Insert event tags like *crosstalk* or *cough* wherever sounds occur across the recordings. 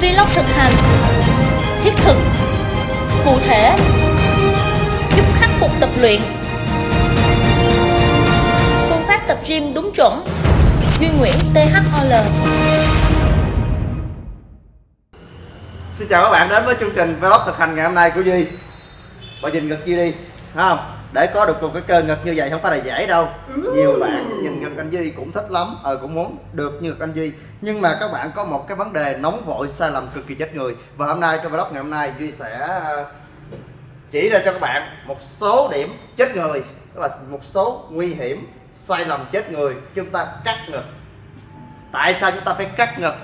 Vlog thực hành Thiết thực Cụ thể Giúp khắc phục tập luyện. Phương pháp tập gym đúng chuẩn. Duy Nguyễn THOL Xin chào các bạn đến với chương trình vlog thực hành ngày hôm nay của Duy. Bà nhìn ngực Duy đi, thấy không? Để có được một cái cơ ngực như vậy không phải là dễ đâu. Nhiều bạn nhìn ngực anh Duy cũng thích lắm. Ờ cũng muốn được như ngực anh Duy. Nhưng mà các bạn có một cái vấn đề nóng vội sai lầm cực kỳ chết người. Và hôm nay trong vlog ngày hôm nay Duy sẽ ờ, chỉ ra cho các bạn một số điểm chết người Tức là một số nguy hiểm sai lầm chết người. Chúng ta cắt ngực. Tại sao chúng ta phải cắt ngực?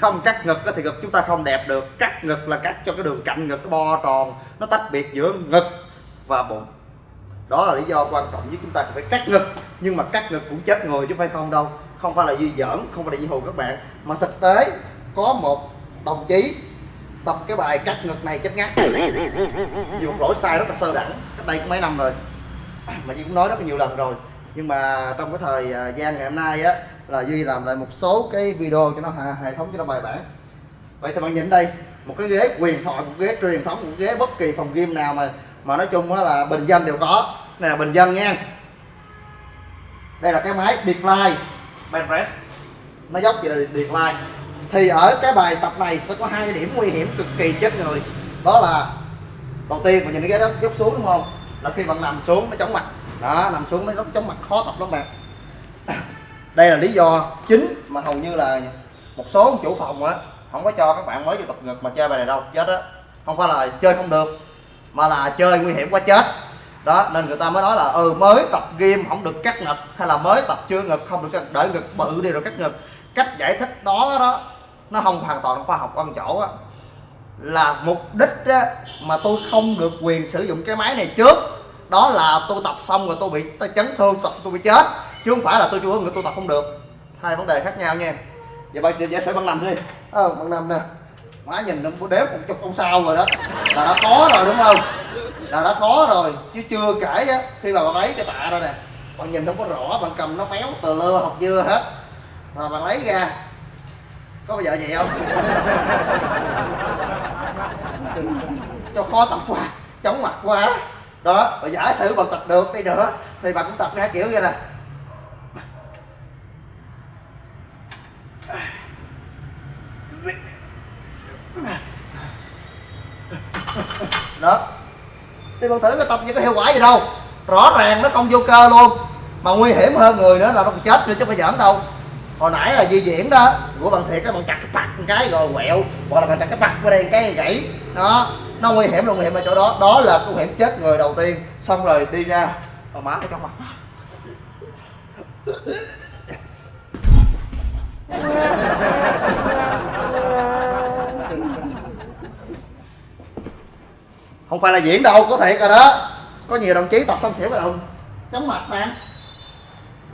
Không cắt ngực thì ngực chúng ta không đẹp được. Cắt ngực là cắt cho cái đường cạnh ngực nó bo tròn nó tách biệt giữa ngực và bụng đó là lý do quan trọng nhất chúng ta phải cắt ngực. Nhưng mà cắt ngực cũng chết người chứ phải không đâu. Không phải là duy giỡn không phải là duy hù các bạn. Mà thực tế, có một đồng chí tập cái bài cắt ngực này chết ngắt. Vì một lỗi sai rất là sơ đẳng, cách đây cũng mấy năm rồi. Mà duy cũng nói rất là nhiều lần rồi. Nhưng mà trong cái thời à, gian ngày hôm nay á, là duy làm lại một số cái video cho nó hệ thống cho nó bài bản. Vậy thì bạn nhìn đây, một cái ghế quyền thoại, một ghế truyền thống, một ghế bất kỳ phòng game nào mà mà nói chung là bình dân đều có. Này là bình dân nha. Đây là cái máy decline benpress nó dốc vậy là decline. Thì ở cái bài tập này sẽ có hai điểm nguy hiểm cực kỳ chết người. Đó là đầu tiên mình nhìn cái đó dốc xuống đúng không? Là khi bạn nằm xuống nó chóng mặt. Đó, nằm xuống nó chóng mặt, khó tập lắm bạn. *coughs* Đây là lý do chính mà hầu như là một số chủ phòng á, không có cho các bạn mới vô tập ngực mà chơi bài này đâu. Chết á. Không phải là chơi không được mà là chơi nguy hiểm quá chết. Đó nên người ta mới nói là ừ mới tập game không được cắt ngực hay là mới tập chưa ngực không được cắt đợi ngực bự đi rồi cắt ngực. Cách giải thích đó đó nó không hoàn toàn khoa học quan chỗ á. Là mục đích á, mà tôi không được quyền sử dụng cái máy này trước. Đó là tôi tập xong rồi tôi bị tôi chấn thương tập tôi bị chết. Chứ không phải là tôi chưa người tôi tập không được. Hai vấn đề khác nhau nha. Giờ bạn sẽ giả sử bằng nằm đi. Ờ bằng nằm nè má nhìn nó đếm một chục con sao rồi đó. Là đã khó rồi, đúng không? Là đã khó rồi, chứ chưa kể á, khi mà bạn lấy cái tạ ra nè bạn nhìn không có rõ bạn cầm nó méo tờ lơ học dưa hết. Mà bạn lấy ra, có bao giờ vậy không? Cho khó tập quá, chóng mặt quá. Đó và giả sử bạn tập được đi nữa, thì bạn cũng tập ra kiểu như nè đó. Thì bạn thử cái tập như có hiệu quả gì đâu. Rõ ràng nó không vô cơ luôn. Mà nguy hiểm hơn người nữa là nó còn chết nữa chứ không phải giỡn đâu. Hồi nãy là di diễn đó, của bạn thiệt các bạn chặt cái bạc một cái rồi quẹo, hoặc là bạn chặt cái bạc qua đây cái gãy. Đó, nó nguy hiểm là nguy hiểm ở chỗ đó. Đó là nguy hiểm chết người đầu tiên. Xong rồi đi ra. Mà má ở trong mặt *laughs* không phải là diễn đâu có thiệt rồi đó. Có nhiều đồng chí tập xong xỉu rồi đồng chóng mặt mà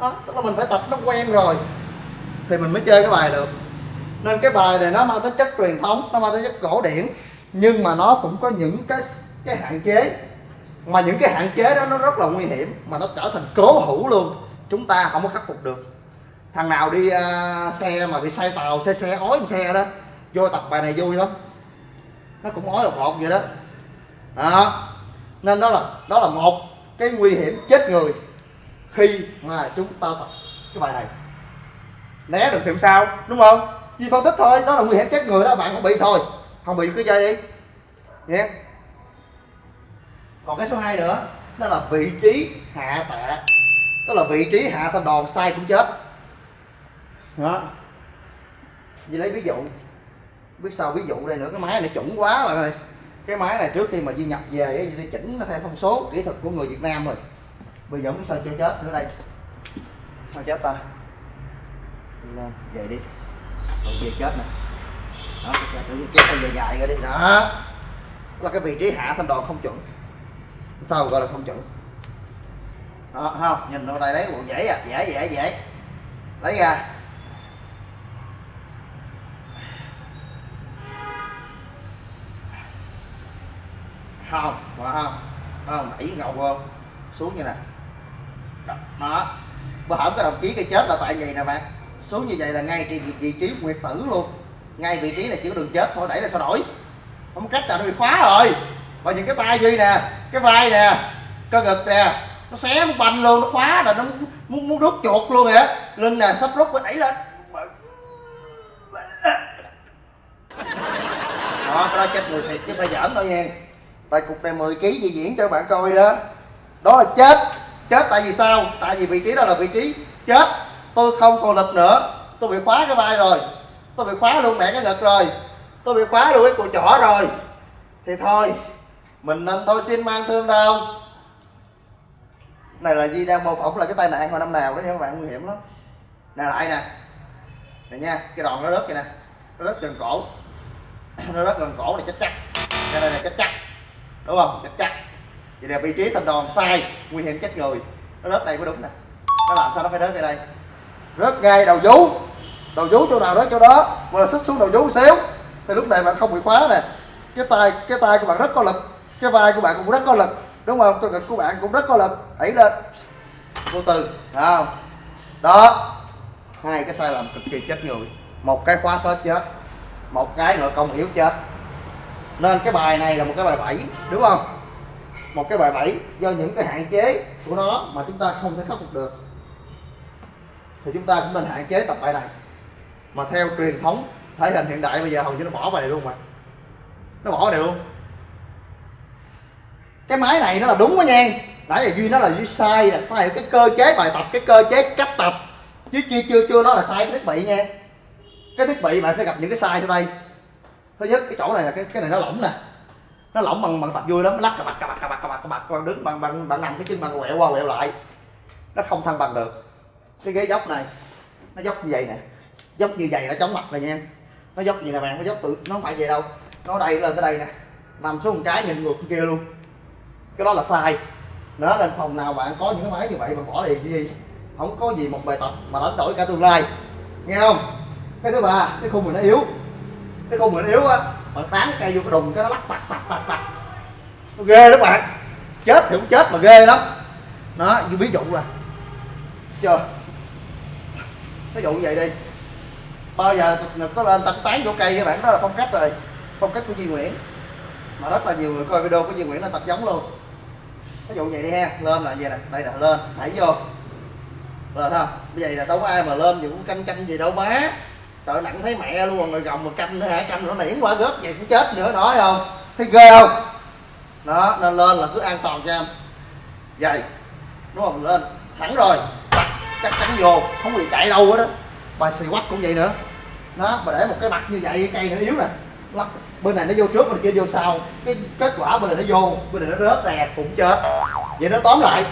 đó tức là mình phải tập nó quen rồi. Thì mình mới chơi cái bài được. Nên cái bài này nó mang tính chất truyền thống nó mang tính chất cổ điển. Nhưng mà nó cũng có những cái cái hạn chế. Mà những cái hạn chế đó nó rất là nguy hiểm mà nó trở thành cố hữu luôn. Chúng ta không có khắc phục được. Thằng nào đi uh, xe mà bị say tàu xe xe ói xe đó vô tập bài này vui lắm. Nó cũng ói một một vậy đó đó nên đó là đó là một cái nguy hiểm chết người khi mà chúng ta tập cái bài này. Né được thì sao, đúng không? Vì phân tích thôi, đó là nguy hiểm chết người đó, bạn không bị thôi. Không bị cứ chơi đi. Nhé. Còn cái số 2 nữa, đó là vị trí hạ tạ tức là vị trí hạ thanh đòn sai cũng chết. Đó. Vì lấy ví dụ. Biết sao ví dụ đây nữa, cái máy này chuẩn quá bạn ơi cái máy này trước khi mà di nhập về đi chỉnh nó theo thông số kỹ thuật của người Việt Nam rồi. Bây giờ không sao chơi chết nữa đây. Sao chết ta? Lên, về đi. Còn về chết nè. Đó giả sử kéo dài dài ra đi. Đó. Là cái vị trí hạ thanh đòn không chuẩn. Sao gọi là không chuẩn? Đó không? Nhìn vào đây, lấy bộ dễ à. Dễ dễ dễ. Lấy ra. Không mà không? Không? Đẩy ngầu không xuống như nè. Đó. Bữa hổm cái đồng chí cái chết là tại vậy nè bạn. Xuống như vậy là ngay trên vị, vị trí nguyệt tử luôn. Ngay vị trí là chỉ có đường chết thôi đẩy là sao đổi? không cách nào nó bị khóa rồi. Và những cái tay duy nè cái vai nè cơ ngực nè nó xé nó banh luôn nó khóa rồi nó muốn, muốn, rút chuột luôn vậy lưng nè sắp rút nó đẩy lên. Đó cái đó chết người thiệt chứ phải giỡn thôi nha tại cục này 10 kg gì diễn cho bạn coi đó. Đó là chết. Chết tại vì sao? Tại vì vị trí đó là vị trí chết. Tôi không còn lực nữa. Tôi bị khóa cái vai rồi. Tôi bị khóa luôn mẹ cái ngực rồi. Tôi bị khóa luôn cái cùi chỏ rồi. Thì thôi, mình nên thôi xin mang thương đau này là Di đang mô phỏng là cái tai nạn hồi năm nào đó nha các bạn, nguy hiểm lắm. Nè lại nè. Này nha, cái đòn nó rớt vậy nè. Nó rớt gần cổ. *clears throat* Nó rớt gần cổ này chết chắc. Cái này là chết chắc đúng không? Chắc chắc vậy là vị trí thành đòn sai, nguy hiểm chết người. Nó rớt đây có đúng nè. Nó làm sao nó phải rớt ngay đây? Rớt ngay đầu vú. Đầu vú chỗ nào rớt chỗ đó. Mà xích xuống đầu vú xéo xíu. Thì lúc này bạn không bị khóa nè. Cái tay cái tay của bạn rất có lực. Cái vai của bạn cũng rất có lực. Đúng không? Cơ ngực của bạn cũng rất có lực. Đẩy lên. Vô tư. Không? Đó. Hai cái sai lầm cực kỳ chết người. Một cái khóa hết chết. Một cái nội công yếu chết nên cái bài này là một cái bài bảy đúng không? Một cái bài bảy do những cái hạn chế của nó mà chúng ta không thể khắc phục được. Thì chúng ta cũng nên hạn chế tập bài này. Mà theo truyền thống thể hình hiện đại, bây giờ hầu như nó bỏ bài này luôn mà. Nó bỏ này luôn. Cái máy này nó là đúng đó nha. Nãy giờ duy nó là duy sai, là sai cái cơ chế bài tập, cái cơ chế cách tập. Chứ chưa chưa chưa nó là sai cái thiết bị nha. Cái thiết bị bạn sẽ gặp những cái sai sau đây thứ nhất, cái chỗ này là cái cái này nó lỏng nè. Nó lỏng bằng bằng tập vui lắm. Nó lắc, cà bạc cà bạc cà bạc cà bạc cà bạc bạn đứng bằng bằng bạn nằm cái chân bằng quẹo qua, quẹo lại. Nó không thăng bằng được. Cái ghế dốc này, nó dốc như vậy nè. Dốc như vậy nó chống mặt này nha. Nó dốc gì nè bạn, nó dốc tự nó không phải vậy đâu. Nó đây lên tới đây nè. Nằm xuống một cái nhìn ngược kia luôn. Cái đó là sai. Đó nên phòng nào bạn có những cái máy như vậy mà bỏ liền gì không có gì một bài tập mà đánh đổi cả tương lai. Nghe không? Cái thứ ba, cái khung mình nó yếu cái con mình yếu á bạn tán cái cây vô cái đùng, cái nó lắc bạc bạc bạc bạc. Nó ghê đó bạn. Chết thì cũng chết mà ghê lắm. Đó, như ví dụ là, chưa? Ví dụ như vậy đi. Bao giờ có lên tập tán vô cây các bạn, đó là phong cách rồi. Phong cách của Duy Nguyễn. Mà rất là nhiều người coi video của Duy Nguyễn là tập giống luôn. Ví dụ vậy đi ha, lên là vậy nè, đây là lên, đẩy vô. Lên ha, bây giờ là đâu có ai mà lên cũng canh canh gì đâu má trời nặng thấy mẹ luôn, rồi gồng một canh nữa hả? Canh nó nỉn qua rớt vậy cũng chết nữa, nói không? Thấy ghê không? Đó, nên lên là cứ an toàn cho em. Vậy, đúng không? Lên, thẳng rồi. Chắc chắn vô, không bị chạy đâu hết đó bài xì quắc cũng vậy nữa. Đó mà để một cái mặt như vậy, cây nó yếu nè. Lắc, bên này nó vô trước, bên kia vô sau. Cái kết quả bên này nó vô, bên này nó rớt đè, cũng chết. Vậy nó tóm lại.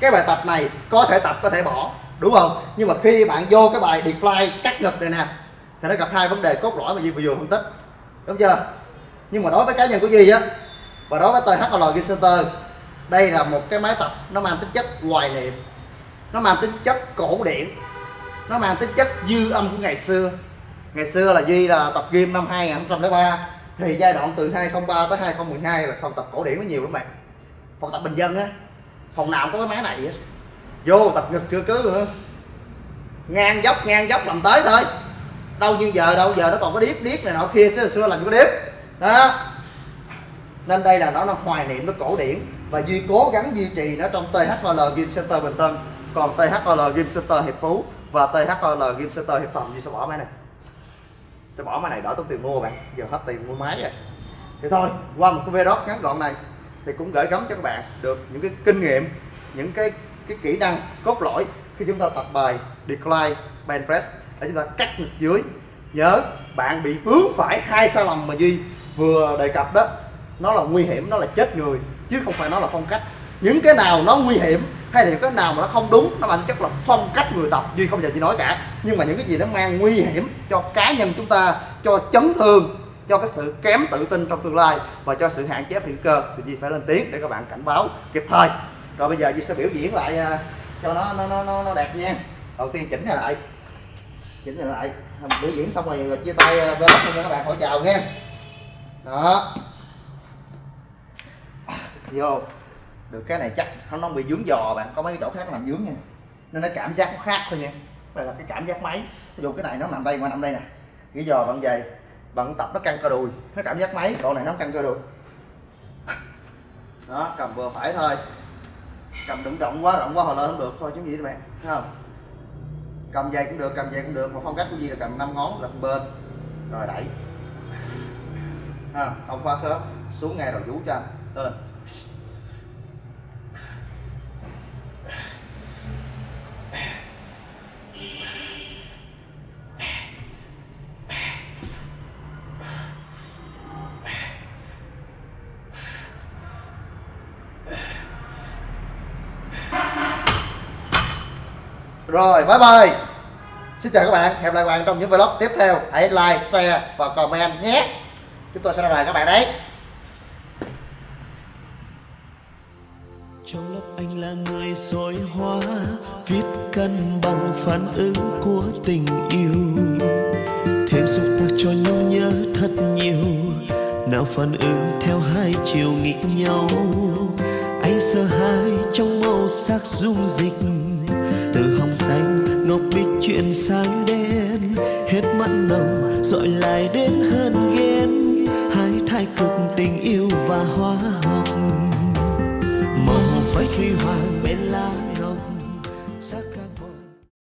Cái bài tập này, có thể tập, có thể bỏ đúng không? Nhưng mà khi bạn vô cái bài decline, cắt ngực này nè, thì nó gặp hai vấn đề cốt lõi mà Duy vừa vừa phân tích. Đúng chưa? Nhưng mà đối với cá nhân của Duy á, và đối với THL Game Center, đây là một cái máy tập, nó mang tính chất hoài niệm. Nó mang tính chất cổ điển. Nó mang tính chất dư âm của ngày xưa. Ngày xưa là Duy là tập game năm 2003 thì giai đoạn từ 2003 tới 2012 là phòng tập cổ điển nó nhiều lắm bạn. Phòng tập bình dân á, phòng nào cũng có cái máy này á vô tập ngực chưa cứ nữa ngang dốc ngang dốc làm tới thôi. Đâu như giờ đâu, giờ nó còn có điếp điếp này nọ kia, xưa xưa làm có điếp. Đó. Nên đây là nó nó hoài niệm nó cổ điển và duy cố gắng duy trì nó trong THL Game Center Bình Tân. Còn THL Game Center Hiệp Phú và THL Game Center Hiệp Thành duy sẽ bỏ máy này? Sẽ bỏ máy này? Đỡ tốn tiền mua bạn. Giờ hết tiền mua máy rồi. Thì thôi, qua một cái video ngắn gọn này thì cũng gửi gắm cho các bạn được những cái kinh nghiệm, những cái cái kỹ năng cốt lõi khi chúng ta tập bài decline bench press để chúng ta cắt ngực dưới. Nhớ, bạn bị vướng phải hai sai lầm mà duy vừa đề cập đó. Nó là nguy hiểm, nó là chết người, chứ không phải nó là phong cách. Những cái nào nó nguy hiểm hay là những cái nào mà nó không đúng, nó mang chất là phong cách người tập. Duy không giờ chỉ nói cả. Nhưng mà những cái gì nó mang nguy hiểm cho cá nhân chúng ta, cho chấn thương, cho cái sự kém tự tin trong tương lai và cho sự hạn chế phi cơ thì Duy phải lên tiếng để các bạn cảnh báo kịp thời rồi bây giờ Duy sẽ biểu diễn lại à, cho nó nó nó nó, đẹp nha. Đầu tiên chỉnh lại. Chỉnh lại. Biểu diễn xong rồi, chia tay à, vlog cho các bạn hỏi chào nha. Đó. Vô. Được cái này chắc nó không bị dướng giò bạn. Có mấy cái chỗ khác làm dướng nha. Nên nó cảm giác nó khác thôi nha. Đây là cái cảm giác máy. Ví dụ cái này nó nằm đây ngoài nằm đây nè. Cái giò bạn về bạn tập nó căng cơ đùi. Nó cảm giác máy. Độ này nó căng cơ đùi. Đó cầm vừa phải thôi cầm đừng rộng quá rộng quá hồi lên không được thôi chứ gì các bạn thấy không? Cầm dây cũng được cầm dây cũng được mà phong cách của gì là cầm năm ngón lật bên rồi đẩy. *laughs* Ha, không quá khớp xuống ngay đầu vú cho anh lên. Rồi, bye bye. Xin chào các bạn, hẹn gặp lại các bạn trong những vlog tiếp theo. Hãy like, share và comment nhé. Chúng tôi sẽ ra lại các bạn đấy. Trong lớp anh là người soi hóa Viết cân bằng phản ứng của tình yêu. Thêm xúc tác cho nhung nhớ thật nhiều. Nào phản ứng theo hai chiều nghịch nhau. Anh sợ hãi trong màu sắc dung dịch. Từ xanh ngọc bích chuyện sang đen. Hết mặn nồng, dọi lại đến hơn ghen. Hai thái cực tình yêu và hóa học màu váy khi hoàng bên